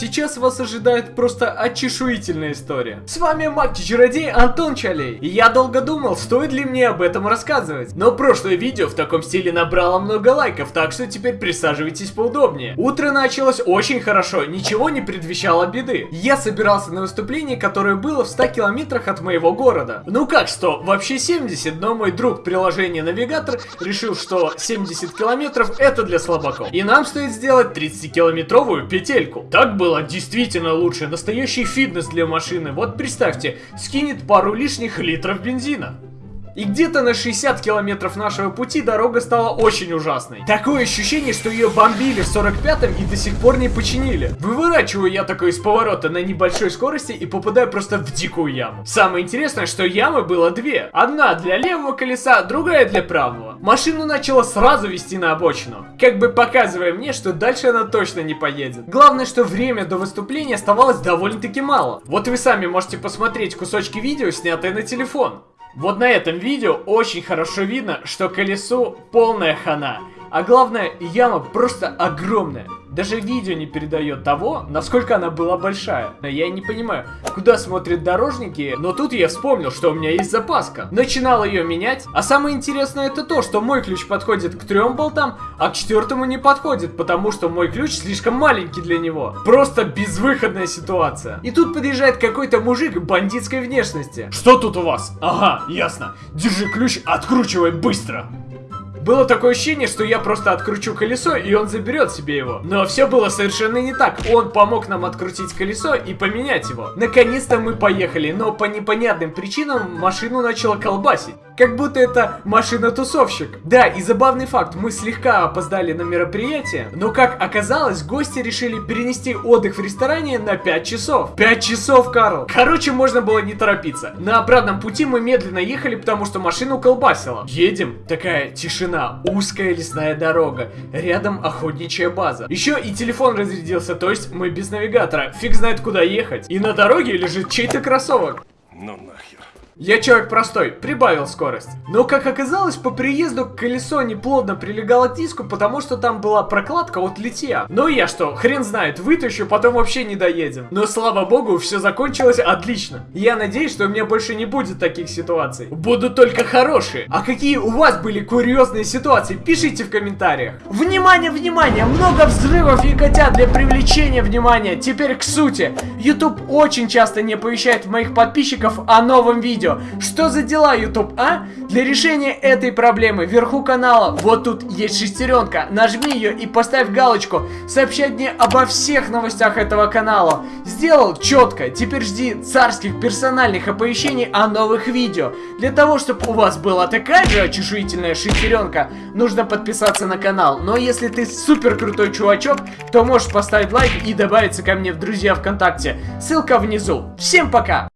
Сейчас вас ожидает просто очешуительная история. С вами маг-чародей Антон Чалей. И я долго думал, стоит ли мне об этом рассказывать. Но прошлое видео в таком стиле набрало много лайков, так что теперь присаживайтесь поудобнее. Утро началось очень хорошо, ничего не предвещало беды. Я собирался на выступление, которое было в 100 километрах от моего города. Ну как 100? Вообще 70, но мой друг приложение Навигатор решил, что 70 километров это для слабаков. И нам стоит сделать 30-километровую петельку. Так было было действительно лучше. Настоящий фитнес для машины. Вот представьте, скинет пару лишних литров бензина. И где-то на 60 километров нашего пути дорога стала очень ужасной. Такое ощущение, что ее бомбили в 45-м и до сих пор не починили. Выворачиваю я такой из поворота на небольшой скорости и попадаю просто в дикую яму. Самое интересное, что ямы было две. Одна для левого колеса, другая для правого. Машину начала сразу вести на обочину. Как бы показывая мне, что дальше она точно не поедет. Главное, что время до выступления оставалось довольно-таки мало. Вот вы сами можете посмотреть кусочки видео, снятые на телефон. Вот на этом видео очень хорошо видно, что колесу полная хана. А главное, яма просто огромная. Даже видео не передает того, насколько она была большая. Я не понимаю, куда смотрят дорожники, но тут я вспомнил, что у меня есть запаска. Начинал ее менять, а самое интересное это то, что мой ключ подходит к трем болтам, а к четвертому не подходит, потому что мой ключ слишком маленький для него. Просто безвыходная ситуация. И тут подъезжает какой-то мужик бандитской внешности. Что тут у вас? Ага, ясно. Держи ключ, откручивай быстро. Было такое ощущение, что я просто откручу колесо, и он заберет себе его. Но все было совершенно не так. Он помог нам открутить колесо и поменять его. Наконец-то мы поехали, но по непонятным причинам машину начало колбасить. Как будто это машина-тусовщик. Да, и забавный факт, мы слегка опоздали на мероприятие, но как оказалось, гости решили перенести отдых в ресторане на 5 часов. 5 часов, Карл! Короче, можно было не торопиться. На обратном пути мы медленно ехали, потому что машину колбасило. Едем, такая тишина, узкая лесная дорога, рядом охотничья база. Еще и телефон разрядился, то есть мы без навигатора, фиг знает куда ехать. И на дороге лежит чей-то кроссовок. Ну нахер. Я человек простой, прибавил скорость. Но как оказалось, по приезду колесо неплотно прилегало к диску, потому что там была прокладка от литья. Ну я что, хрен знает, вытащу, потом вообще не доедем. Но слава богу, все закончилось отлично. Я надеюсь, что у меня больше не будет таких ситуаций. Будут только хорошие. А какие у вас были курьезные ситуации, пишите в комментариях. Внимание, внимание, много взрывов и котят для привлечения внимания. Теперь к сути. YouTube очень часто не оповещает моих подписчиков о новом видео видео. Что за дела, YouTube, а? Для решения этой проблемы вверху канала, вот тут есть шестеренка. Нажми ее и поставь галочку. Сообщать мне обо всех новостях этого канала. Сделал четко. Теперь жди царских персональных оповещений о новых видео. Для того, чтобы у вас была такая же очешуительная шестеренка, нужно подписаться на канал. Но если ты супер крутой чувачок, то можешь поставить лайк и добавиться ко мне в друзья ВКонтакте. Ссылка внизу. Всем пока!